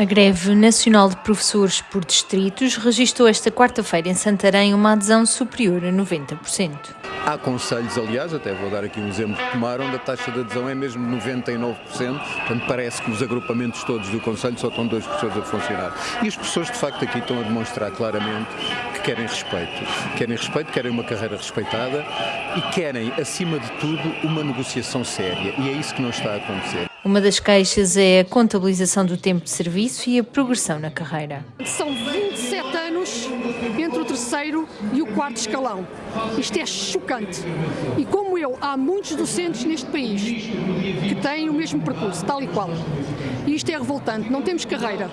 A greve nacional de professores por distritos registrou esta quarta-feira em Santarém uma adesão superior a 90%. Há conselhos, aliás, até vou dar aqui um exemplo que tomaram, da taxa de adesão é mesmo 99%, portanto parece que os agrupamentos todos do conselho só estão dois professores a funcionar. E as pessoas de facto aqui estão a demonstrar claramente que querem respeito. Querem respeito, querem uma carreira respeitada e querem, acima de tudo, uma negociação séria. E é isso que não está a acontecer. Uma das queixas é a contabilização do tempo de serviço e a progressão na carreira. São 27 anos entre o terceiro e o quarto escalão. Isto é chocante. E como eu, há muitos docentes neste país que têm o mesmo percurso, tal e qual. E isto é revoltante. Não temos carreira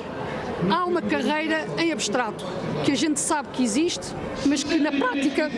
há uma carreira em abstrato, que a gente sabe que existe, mas que na prática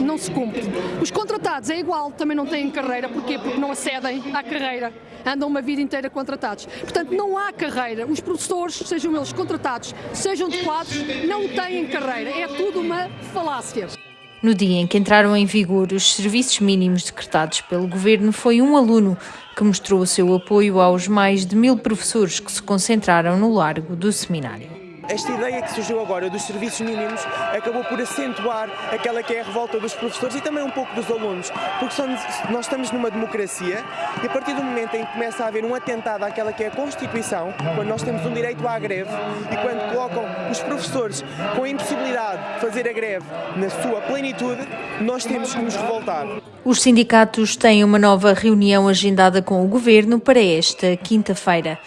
não se cumpre. Os contratados é igual, também não têm carreira, porquê? Porque não acedem à carreira, andam uma vida inteira contratados. Portanto, não há carreira. Os professores, sejam eles contratados, sejam de quadros, não têm carreira. É tudo uma falácia. No dia em que entraram em vigor os serviços mínimos decretados pelo governo, foi um aluno que mostrou o seu apoio aos mais de mil professores que se concentraram no largo do seminário. Esta ideia que surgiu agora dos serviços mínimos acabou por acentuar aquela que é a revolta dos professores e também um pouco dos alunos, porque nós estamos numa democracia e a partir do momento em que começa a haver um atentado àquela que é a Constituição, quando nós temos um direito à greve e quando colocam os professores com a impossibilidade de fazer a greve na sua plenitude, nós temos que nos revoltar. Os sindicatos têm uma nova reunião agendada com o Governo para esta quinta-feira.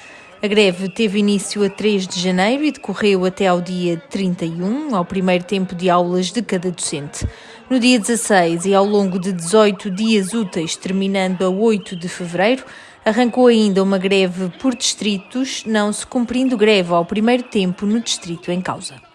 A greve teve início a 3 de janeiro e decorreu até ao dia 31, ao primeiro tempo de aulas de cada docente. No dia 16 e ao longo de 18 dias úteis, terminando a 8 de fevereiro, arrancou ainda uma greve por distritos, não se cumprindo greve ao primeiro tempo no distrito em causa.